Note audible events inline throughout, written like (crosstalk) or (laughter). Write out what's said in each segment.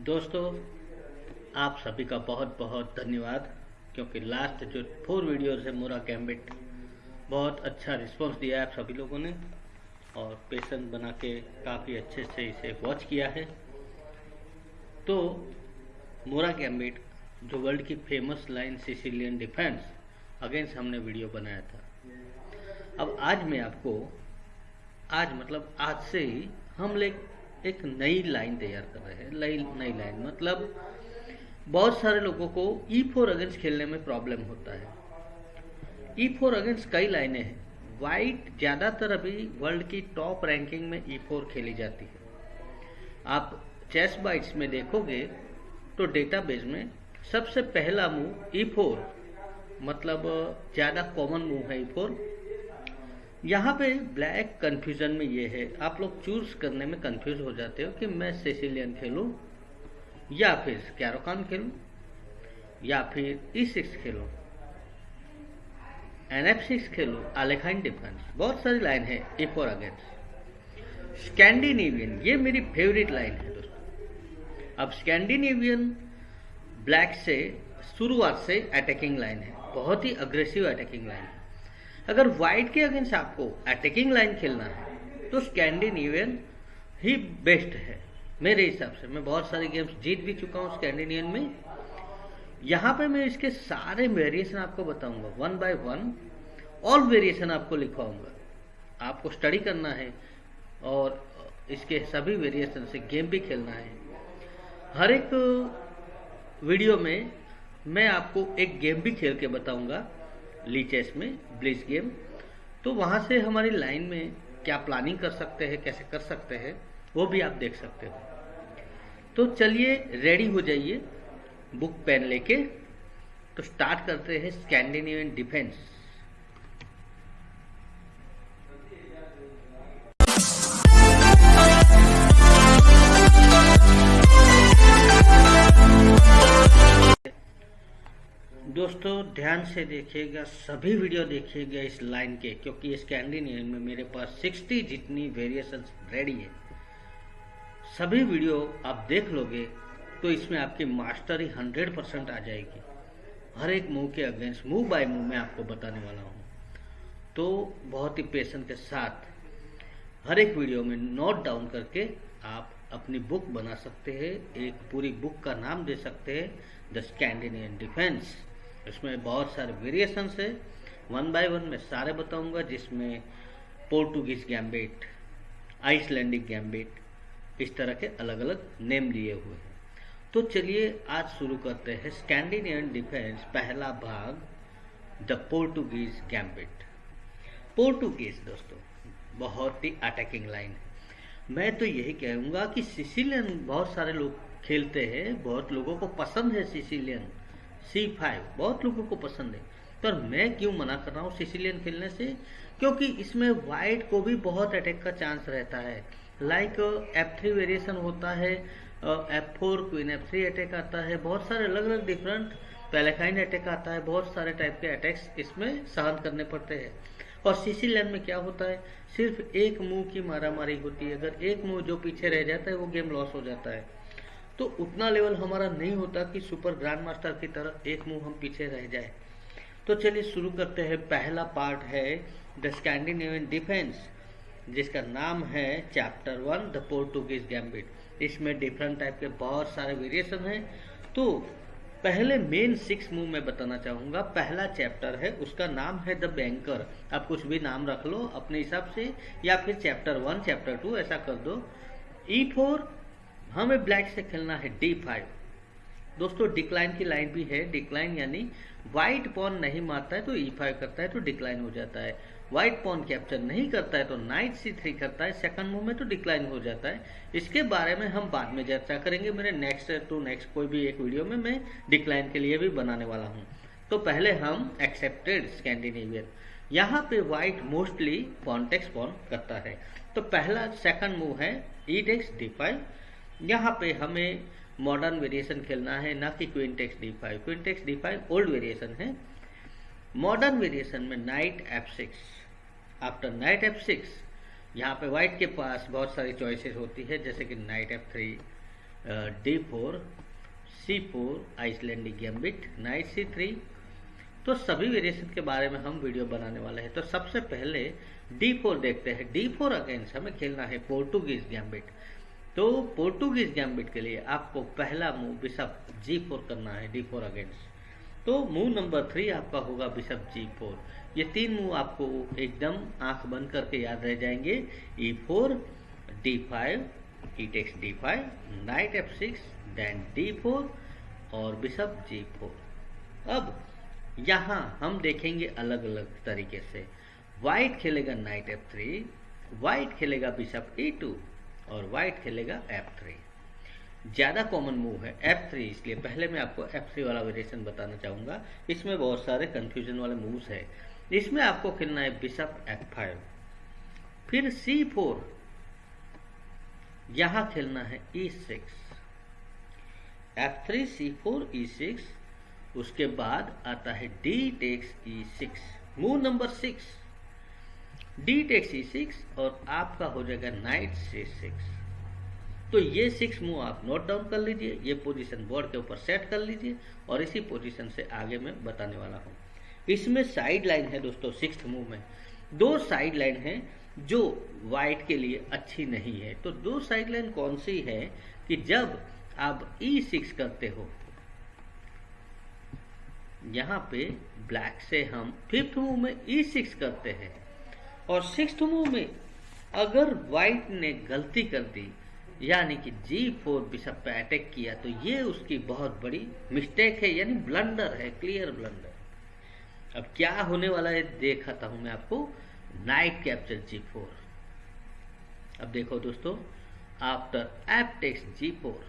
दोस्तों, आप सभी का बहुत बहुत धन्यवाद, क्योंकि लास्ट जो फोर वीडियोस है मोरा गैम्बिट बहुत अच्छा रिस्पांस दिया है आप सभी लोगों ने, और पेशेंट बना के काफ़ी अच्छे से इसे वॉच किया है। तो मोरा गैम्बिट जो वर्ल्ड की famous line Sicilian defence against हमने वीडियो बनाया था। अब आज मैं आपको, आज मतलब आज से ही, हम लोग एक नई लाइन तैयार कर रहे हैं, नई नई लाइन। मतलब बहुत सारे लोगों को ई फोर अगेंस्ट खेलने में प्रॉब्लम होता है। ई फोर अगेंस्ट कई लाइनें हैं। वाइट ज़्यादातर अभी वर्ल्ड की टॉप रैंकिंग में ई फोर खेली जाती है। आप चेस बाइट्स में देखोगे तो डेटाबेस में सबसे पहला मूव ई फोर मतलब ज़्यादा कॉमन मूव है ई फोर यहाँ पे ब्लैक कंफ्यूजन में ये है। आप लोग चूज़ करने में कंफ्यूज हो जाते हो कि मैं सेसिलियन खेलूं, या फिर कैरोकान खेलूं, या फिर ई सिक्स खेलूं एन एफ़ सिक्स खेलूं आलेखाइन डिफेंस बहुत सारी लाइन है ए फोर अगेंस्ट स्कैंडिनेवियन ये मेरी फेवरेट लाइन है दोस्तों। अब स्कैंडिनेवियन ब्लैक से, शुरुआत से अटैकिंग लाइन है। बहुत ही अग्रेसिव अटैकिंग लाइन है। अगर व्हाइट के अगेंस्ट आपको अटैकिंग लाइन खेलना है तो स्कैंडिनेवियन ही बेस्ट है, मेरे हिसाब से। मैं बहुत सारे गेम्स जीत भी चुका हूँ स्कैंडिनेवियन में। यहाँ पे मैं इसके सारे वेरिएशन आपको बताऊँगा one by one all variation आपको लिखवाऊँगा। आपको स्टडी करना है और इसके सभी वेरिएशन से गेम भी खेलना है। हर एक वीडियो में मैं आपको एक गेम भी खेल के बताऊँगा। ली चेस में ब्लिच गेम तो वहाँ से हमारी लाइन में क्या प्लानिंग कर सकते हैं, कैसे कर सकते हैं, वो भी आप देख सकते हो। तो चलिए रेडी हो जाइए बुक पेन लेके। तो स्टार्ट करते हैं स्कैंडिनेवियन डिफेंस दोस्तों, ध्यान से देखिएगा, सभी वीडियो देखिएगा इस लाइन के, क्योंकि स्कैंडिनेवियन में मेरे पास 60 जितनी वेरिएशन रेडी है। सभी वीडियो आप देख लोगे तो इसमें आपकी मास्टरी 100 परसेंट आ जाएगी। हर एक मूव के अगेंस्ट मूव बाय मूव में आपको बताने वाला हूँ। तो बहुत ही पेशेंट के साथ, हर एक वीडियो में नोट डाउन करके आप अपनी बुक बना सकते हैं, एक पूरी बुक का नाम दे सकते हैं द स्कैंडिनेवियन डिफेंस इसमें बहुत सारे वेरिएशंस है। वन बाय वन मैं सारे बताऊँगा, जिसमें पोर्टुगीज गैम्बेट आइसलैंडिक गैम्बेट इस तरह के अलग अलग नेम लिए हुए हैं। तो चलिए आज शुरू करते हैं स्कैंडिनेवियन डिफेंस पहला भाग द पोर्टुगीज गैम्बेट पोर्टुगीज दोस्तों, बहुत ही अटैकिंग लाइन है। मैं तो यही कहूँगा कि सिसिलियन बहुत सारे लोग खेलते हैं, बहुत लोगों को पसंद है सिसिलियन सी फाइव बहुत लोगों को पसंद है। पर मैं क्यों मना कर रहा हूँ सिसिलियन खेलने से? क्योंकि इसमें वाइट को भी बहुत अटैक का चांस रहता है। लाइक एफ़ थ्री वेरिएशन होता है f four queen f three attack आता है। बहुत सारे अलग अलग डिफरेंट पैलेकाइन अटैक आता है। बहुत सारे टाइप के अटैक्स इसमें सहन करने पड़ते हैं। और सीसी सिसिलियन में क्या होता है? सिर्फ़ एक मुँह की मारामारी होती है। अगर एक मुँह जो पीछे रह जाता है, वो गेम लॉस हो जाता है। तो उतना लेवल हमारा नहीं होता कि सुपर ग्रैंड मास्टर की तरह एक मुँह हम पीछे रह जाए। तो चलिए शुरू करते हैं। पहला पार्ट है द स्कैंडिनेवियन डिफेंस, जिसका नाम है chapter one, the Portuguese gambit. इसमें डिफरेंट टाइप के बहुत सारे वेरिएशन हैं। तो पहले मेन सिक्स मूव में बताना चाहूँगा। पहला चैप्टर है, उसका नाम है द बैंकर आप कुछ भी नाम रख लो अपने हिसाब से, या फिर चैप्टर वन चैप्टर टू ऐसा कर दो। ई e फोर हमें ब्लैक से खेलना है डी फाइव दोस्तों डिक्लाइन की लाइन भी है। डिक्लाइन यानी व्हाइट पॉन नहीं मारता है तो ई e फाइव करता है तो डिक्लाइन हो जाता है। व्हाइट पॉन कैप्चर नहीं करता है तो नाइट सी थ्री करता है। सेकंड मूव में तो डिक्लाइन हो जाता है। इसके बारे में हम बाद में चर्चा करेंगे। मेरे नेक्स्ट टू नेक्स्ट कोई भी एक वीडियो में मैं डिक्लाइन के लिए भी बनाने वाला हूँ। तो पहले हम एक्सेप्टेड स्कैंडिनेवियन यहाँ पे व्हाइट मोस्टली पॉन्टेक्स पॉन करता है। तो पहला सेकंड मूव है ई टेक्स डी फाइव यहाँ पे हमें मॉडर्न वेरिएशन खेलना है, ना कि queen takes d five queen takes d five old variation है। मॉडर्न वेरिएशन में knight f six after knight f six यहाँ पे व्हाइट के पास बहुत सारी चॉइसेस होती है, जैसे कि knight f three d four c four Icelandic gambit knight c three तो सभी वेरिएशन के बारे में हम वीडियो बनाने वाले हैं। तो सबसे पहले डी फोर देखते हैं। डी फोर अगेंस्ट हमें खेलना है पोर्टुगीज गैम्बिट तो पोर्टुगीज गैम्बिट के लिए आपको पहला मूव बिशप जी फोर करना है डी फोर अगेंस्ट तो मूव नंबर थ्री आपका होगा बिशप जी फोर ये तीन मूव आपको एकदम आँख बंद करके याद रह जाएँगे। E four d five e takes d five knight f six then d four और बिशप जी फोर अब यहाँ हम देखेंगे अलग अलग तरीके से। वाइट खेलेगा नाइट एफ़ थ्री वाइट खेलेगा बिशप ई टू और वाइट खेलेगा एफ़ थ्री ज़्यादा कॉमन मूव है एफ़ थ्री इसलिए पहले मैं आपको एफ़ थ्री वाला वेरिएशन बताना चाहूँगा। इसमें बहुत सारे कंफ्यूजन वाले मूव्स है। इसमें आपको खेलना है बिशप F5 फिर C4 यहाँ खेलना है E6 F3 C4 E6 उसके बाद आता है d takes e six move number six D takes E6 और आपका हो जाएगा नाइट सी सिक्स तो ये सिक्स मूव आप नोट डाउन कर लीजिए, ये पोजीशन बोर्ड के ऊपर सेट कर लीजिए और इसी पोजीशन से आगे मैं बताने वाला हूँ। इसमें साइड लाइन है दोस्तों सिक्स मूव में। दो साइड लाइन है जो वाइट के लिए अच्छी नहीं है। तो दो साइड लाइन कौन सी है कि जब आप ई e सिक्स करते हो, यहाँ पे ब्लैक से हम फिफ्थ मूव में ई e सिक्स करते हैं। और सिक्स मूव में अगर व्हाइट ने गलती कर दी, यानी कि जी फोर बिशप पे अटैक किया तो ये उसकी बहुत बड़ी मिस्टेक है, यानी ब्लंडर है क्लियर ब्लंडर अब क्या होने वाला है, देखाता हूँ मैं आपको नाइट कैप्चर जी फोर. अब देखो दोस्तों after f takes g four.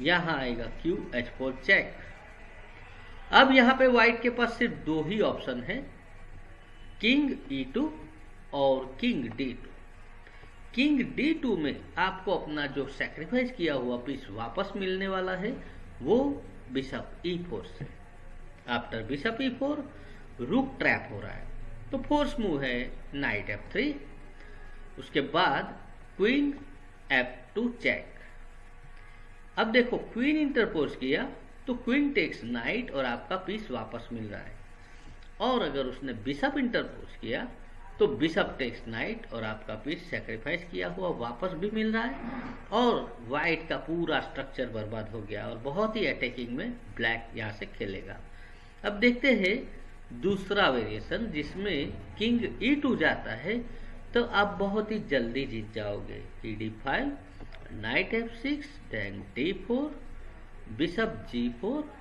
यहाँ आएगा क्यू एच फोर चेक अब यहाँ पे व्हाइट के पास सिर्फ़ दो ही ऑप्शन है किंग ई टू और king d two. King d two में आपको अपना जो सेक्रीफाइस किया हुआ पीस वापस मिलने वाला है, वो बिशप ई फोर से। After bishop e four rook trap हो रहा है। तो फोर्स मूव है नाइट एफ़ थ्री उसके बाद क्वीन एफ़ टू चेक अब देखो क्वीन इंटरपोज किया तो क्वीन टेक्स नाइट और आपका पीस वापस मिल रहा है। और अगर उसने बिशप इंटरपोज किया तो बिशप टेक्स नाइट और आपका पीस सेक्रीफाइस किया हुआ वापस भी मिल रहा है और वाइट का पूरा स्ट्रक्चर बर्बाद हो गया और बहुत ही अटैकिंग में ब्लैक यहाँ से खेलेगा। अब देखते हैं दूसरा वेरिएशन जिसमें किंग ई टू जाता है तो आप बहुत ही जल्दी जीत जाओगे। E d five knight f six then d four bishop g four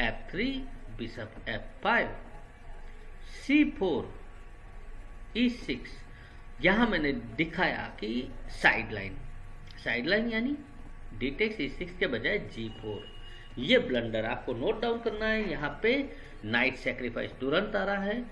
f three bishop f five c four, e six, यहाँ मैंने दिखाया कि साइड लाइन साइड लाइन यानी डिटेक्स ई सिक्स के बजाय जी फोर। ये ब्लंडर आपको नोट डाउन करना है, यहाँ पे नाइट सेक्रीफाइस तुरंत आ रहा है।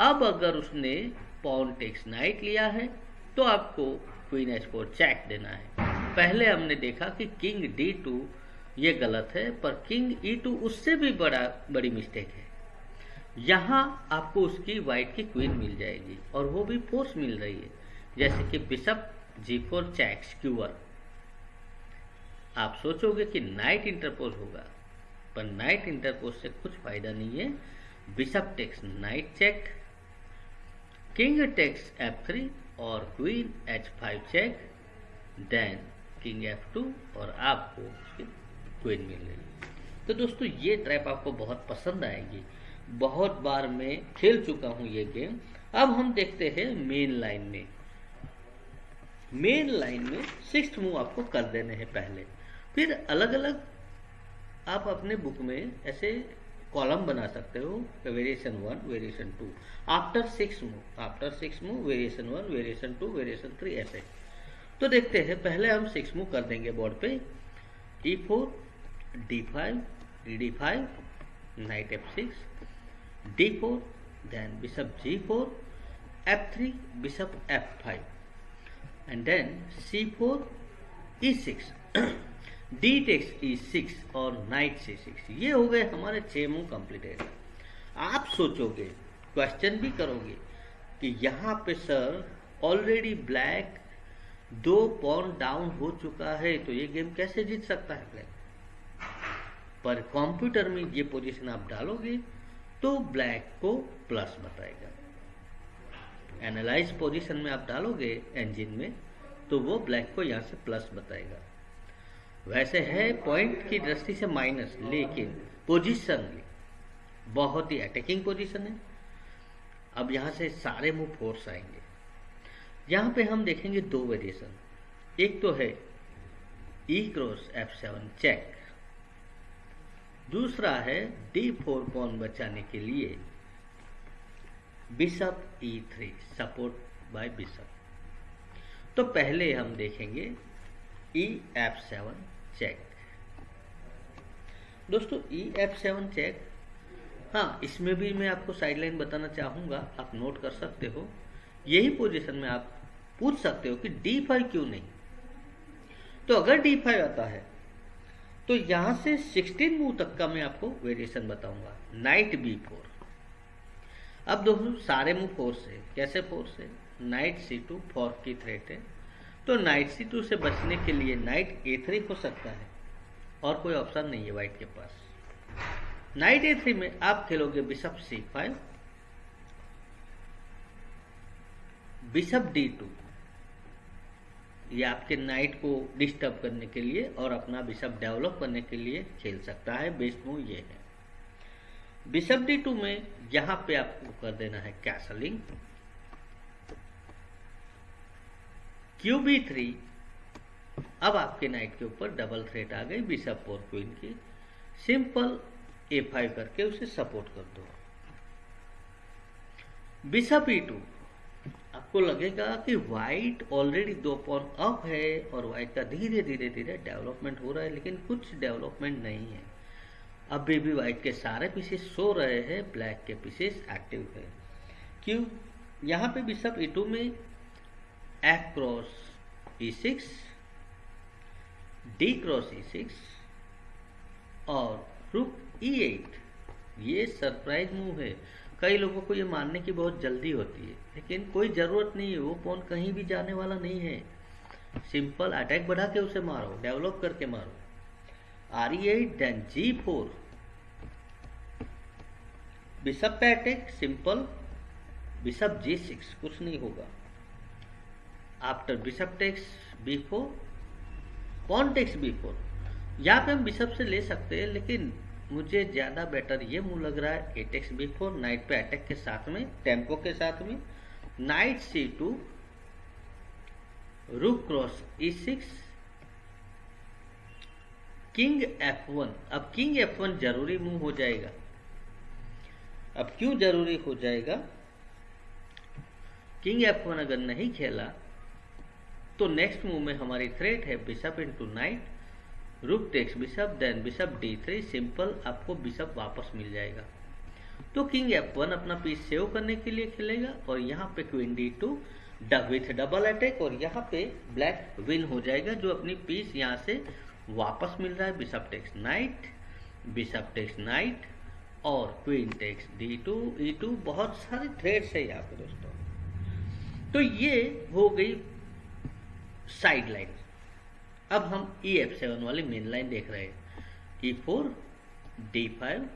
अब अगर उसने पॉन टेक्स नाइट लिया है तो आपको क्वीन एच फोर चेक देना है। पहले हमने देखा कि किंग डी टू, ये गलत है, पर किंग ई टू उससे भी बड़ा, बड़ी मिस्टेक है। यहाँ आपको उसकी वाइट की क्वीन मिल जाएगी और वो भी फोर्स मिल रही है। जैसे कि बिशप जी फोर चैक्स क्यूअर आप सोचोगे कि नाइट इंटरपोज होगा, पर नाइट इंटरपोज से कुछ फ़ायदा नहीं है। Bishop takes knight check king takes f three और queen h five check then king f two और आपको उसकी क्वीन मिल रही है। तो दोस्तों, ये ट्रैप आपको बहुत पसंद आएगी। बहुत बार मैं खेल चुका हूँ ये गेम अब हम देखते हैं मेन लाइन में। मेन लाइन में सिक्स मूव आपको कर देने हैं पहले। फिर अलग अलग आप अपने बुक में ऐसे कॉलम बना सकते हो variation one variation two after six move after six move variation one variation two variation three ऐसे। तो देखते हैं, पहले हम सिक्स मूव कर देंगे बोर्ड पे। E four d five d five knight f six d4 then bishop g4 f3 bishop f5 and then c4 e6 (coughs) d takes e6 और नाइट c6 ये हो गए हमारे छह मूव कंप्लीटेड आप सोचोगे क्वेश्चन भी करोगे कि यहाँ पे सर ऑलरेडी ब्लैक दो पॉन डाउन हो चुका है तो ये गेम कैसे जीत सकता है ब्लैक पर कंप्यूटर में ये पोजीशन आप डालोगे तो ब्लैक को प्लस बताएगा। एनालाइज पोजीशन में आप डालोगे इंजन में तो वो ब्लैक को यहाँ से प्लस बताएगा। वैसे है पॉइंट की दृष्टि से माइनस लेकिन पोजीशन बहुत ही अटैकिंग पोजीशन है। अब यहाँ से सारे मूव फोर्स आएँगे। यहाँ पे हम देखेंगे दो वेरिएशन एक तो है e cross f seven check दूसरा है डी फोर पॉन बचाने के लिए? Bishop e three support by bishop तो पहले हम देखेंगे ई एफ़ सेवन चेक दोस्तों ई एफ़ सेवन चेक हाँ इसमें भी मैं आपको साइडलाइन बताना चाहूँगा, आप नोट कर सकते हो। यही पोजीशन में आप पूछ सकते हो कि डी फाइव क्यों नहीं? तो अगर डी फाइव आता है तो यहाँ से 16 मूव तक का मैं आपको वेरिएशन बताऊँगा. नाइट बी फोर अब दोस्तों, सारे मूव फोर से. कैसे फोर से? नाइट सी टू फोर की थ्रेट है. तो नाइट सी टू से बचने के लिए नाइट ए थ्री हो सकता है. और कोई ऑप्शन नहीं है वाइट के पास. नाइट ए थ्री में आप खेलोगे bishop c five bishop d two ये आपके नाइट को डिस्टर्ब करने के लिए और अपना बिशप डेवलप करने के लिए खेल सकता है। बेस्ट मूव ये है। बिशप डी टू में यहाँ पे आपको कर देना है कैसलिंग क्यू बी थ्री अब आपके नाइट के ऊपर डबल थ्रेट आ गई बिशप और क्वीन की। सिंपल ए फाइव करके उसे सपोर्ट कर दो। बिशप ई टू आपको लगेगा कि व्हाइट ऑलरेडी दो पॉन अप है और व्हाइट का धीरे धीरे धीरे डेवलपमेंट हो रहा है, लेकिन कुछ डेवलपमेंट नहीं है। अभी भी व्हाइट के सारे पीसेस सो रहे हैं ब्लैक के पीसेस एक्टिव है। क्यों? यहाँ पे बिशप ई टू में f cross e six d cross e six और रुक ई एट ये सरप्राइज़ मूव है। कई लोगों को ये मानने की बहुत जल्दी होती है, लेकिन कोई ज़रूरत नहीं है, वो पॉन कहीं भी जाने वाला नहीं है। सिंपल अटैक बढ़ा के उसे मारो, डेवलप करके मारो। R e eight then g four bishop पे attack simple, bishop g six, कुछ नहीं होगा। After bishop takes b four pawn takes b four यहाँ पे हम बिशप से ले सकते हैं, लेकिन मुझे ज़्यादा बेटर ये मूव लग रहा है eight x b four knight पे अटैक के साथ में टेंपो के साथ में knight c two rook cross e six king f one अब किंग एफ़ वन ज़रूरी मूव हो जाएगा। अब क्यों ज़रूरी हो जाएगा? किंग एफ़ वन अगर नहीं खेला तो नेक्स्ट मूव में हमारी थ्रेट है bishop into knight rook takes bishop then bishop d three simple आपको बिशप वापस मिल जाएगा। तो किंग एफ़ वन अपना पीस सेव करने के लिए खेलेगा और यहाँ पे queen d two with double attack और यहाँ पे ब्लैक विन हो जाएगा जो अपनी पीस यहाँ से वापस मिल रहा है। Bishop takes knight bishop takes knight और queen takes d two e two बहुत सारे थ्रेड्स है यहाँ पे दोस्तों। तो ये हो गई साइड लाइन अब हम ई एफ़ सेवन वाली मेन लाइन देख रहे हैं। E four d five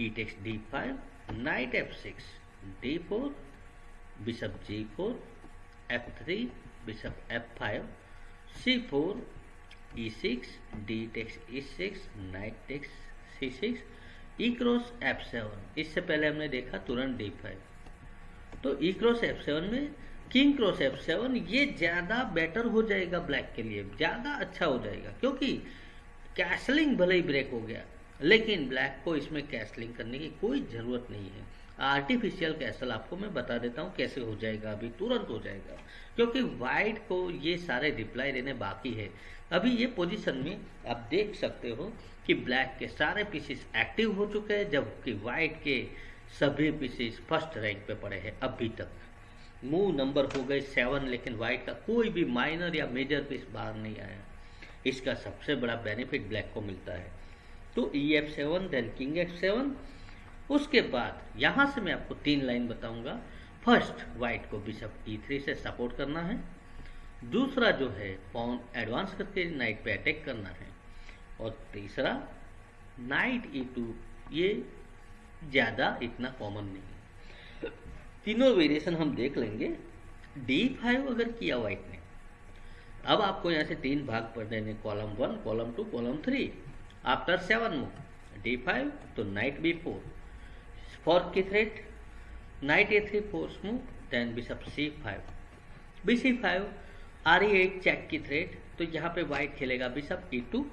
e takes d five knight f six d four bishop g four f three bishop f five c four e six d takes e six knight takes c six e cross f seven इससे पहले हमने देखा तुरंत D five तो ई cross f seven में king cross f seven, ये ज़्यादा better हो जाएगा ब्लैक के लिए, ज़्यादा अच्छा हो जाएगा, क्योंकि कैसलिंग भले ही ब्रेक हो गया, लेकिन ब्लैक को इसमें कैसलिंग करने की कोई ज़रूरत नहीं है। आर्टिफिशियल कैसल आपको मैं बता देता हूँ कैसे हो जाएगा अभी, तुरंत हो जाएगा, क्योंकि व्हाइट को ये सारे रिप्लाई देने बाकी है। अभी ये पोजीशन में आप देख सकते हो कि ब्लैक के सारे पीसेस एक्टिव हो चुके हैं, जबकि व्हाइट के सभी पीसेस फ़र्स्ट रैंक पे पड़े हैं, अभी तक। मूव नंबर हो गए सेवन लेकिन व्हाइट का कोई भी माइनर या मेजर पीस बाहर नहीं आया। इसका सबसे बड़ा बेनिफिट ब्लैक को मिलता है। तो e f seven then king f seven उसके बाद, यहाँ से मैं आपको तीन लाइन बताऊँगा। फ़र्स्ट व्हाइट को बिशप ई थ्री से सपोर्ट करना है। दूसरा जो है पॉन एडवांस करके नाइट पे अटैक करना है। और तीसरा नाइट ई टू ये ज़्यादा इतना कॉमन नहीं तीनों वेरिएशन हम देख लेंगे। डी फाइव अगर किया वाइट ने, अब आपको यहाँ से तीन भाग पढ़ देने column one column two column three after seven move d five तो नाइट बी फोर फोर्थ की threat knight a three fourth move then bishop c five b c five R e eight check की threat तो यहाँ पे white खेलेगा bishop e to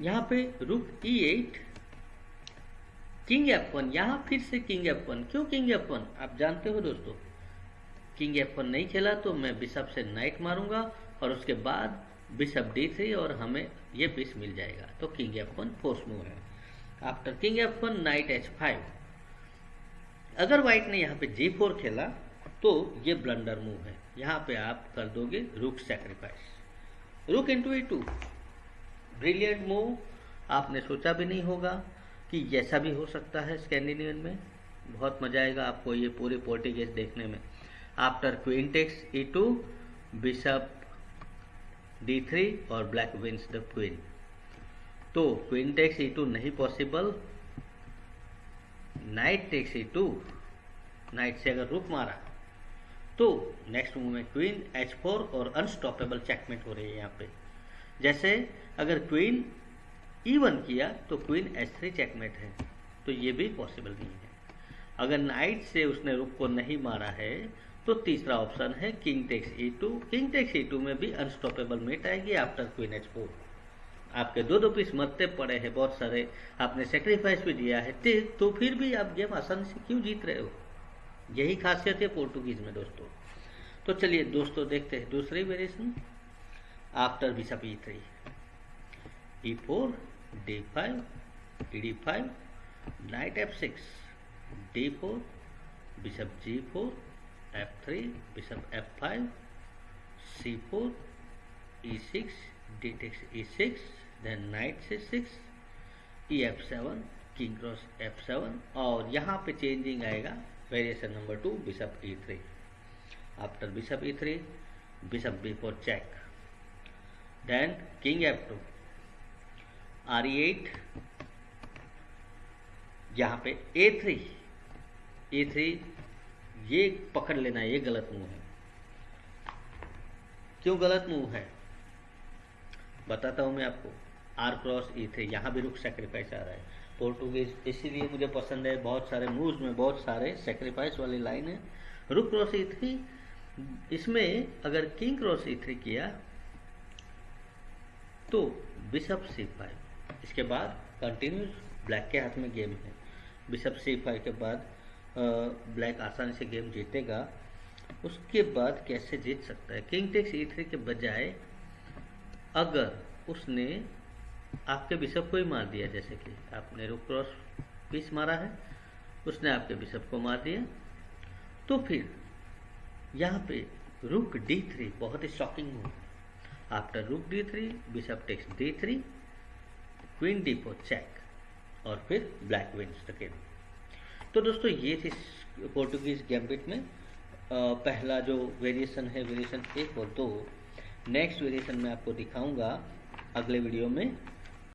यहाँ पे rook e eight king f one, यहाँ फिर से किंग एफ़ वन। क्यों किंग एफ़ वन? आप जानते हो दोस्तों। किंग एफ़ वन नहीं खेला तो मैं बिशप से नाइट मारूँगा और उसके बाद बिशप डी थ्री और हमें ये पीस मिल जाएगा। तो king f one force move है। After king f one knight h five अगर व्हाइट ने यहाँ पे जी फोर खेला तो ये ब्लंडर मूव है। यहाँ पे आप कर दोगे rook sacrifice rook into a two brilliant move आपने सोचा भी नहीं होगा। कि जैसा भी हो सकता है स्कैंडिनेवियन में, बहुत मज़ा आएगा आपको ये पूरी पोर्टिगेज देखने में। After queen takes e two bishop d three और ब्लैक विंस द क्वीन तो क्वीन टेक्स ई टू नहीं possible knight takes e two knight से अगर रुक मारा तो नेक्स्ट मूव में क्वीन एच फोर और अनस्टॉपेबल चेकमेट हो रही है यहाँ पे। जैसे अगर क्वीन वन किया तो क्वीन एच थ्री चेकमेट है। तो ये भी पॉसिबल नहीं है। अगर नाइट से उसने रुक को नहीं मारा है तो तीसरा ऑप्शन है king takes e two king takes e two में भी अनस्टॉपेबल मेट आएगी आफ्टर क्वीन एच फोर आपके दो दो पीस मरते पड़े हैं, बहुत सारे आपने सेक्रीफाइस भी दिया है तो फिर भी आप गेम आसानी से क्यों जीत रहे हो? यही खासियत है पोर्टुगीज में, दोस्तों। तो चलिए दोस्तों, देखते हैं दूसरी variation after bishop e three e four d5 ed5 knight f6 d4 bishop g4 f3 bishop f5 c4 e6 d takes e6 then knight c6 ef7 king cross f7 और यहाँ पे चेंजिंग आएगा variation number two bishop e3 after bishop e3 bishop b4 check then king f2 R eight यहाँ पे ए three ए three ये पकड़ लेना, ये गलत मुँह है। क्यों गलत मुँह है? बताता हूँ मैं आपको। आर क्रॉस ई थ्री यहाँ भी रुक सेक्रीफाइस आ रहा है। पोर्टुगीज इसीलिए मुझे पसंद है, बहुत सारे मूव्स में बहुत सारे सेक्रीफाइस वाली लाइन है। रुक क्रॉस ई थ्री इसमें अगर किंग क्रॉस ई थ्री किया तो बिशप सी फाइव इसके बाद कंटिन्यूस ब्लैक के हाथ में गेम है। बिशप सी फाइव के बाद ब्लैक आसानी से गेम जीतेगा। उसके बाद कैसे जीत सकता है? किंग टेक्स ई थ्री के बजाय, अगर उसने आपके बिशप को ही मार दिया, जैसे कि आपने रुक क्रॉस पीस मारा है, उसने आपके बिशप को मार दिया तो फिर यहाँ पे रुक डी थ्री बहुत ही shocking move after rook d three bishop takes d three queen d four check और फिर ब्लैक विंस द तो दोस्तों, ये थी पोर्टुगीज गैम्बिट में पहला जो वेरिएशन है वेरिएशन एक और दो। नेक्स्ट वेरिएशन मैं आपको दिखाऊँगा अगले वीडियो में।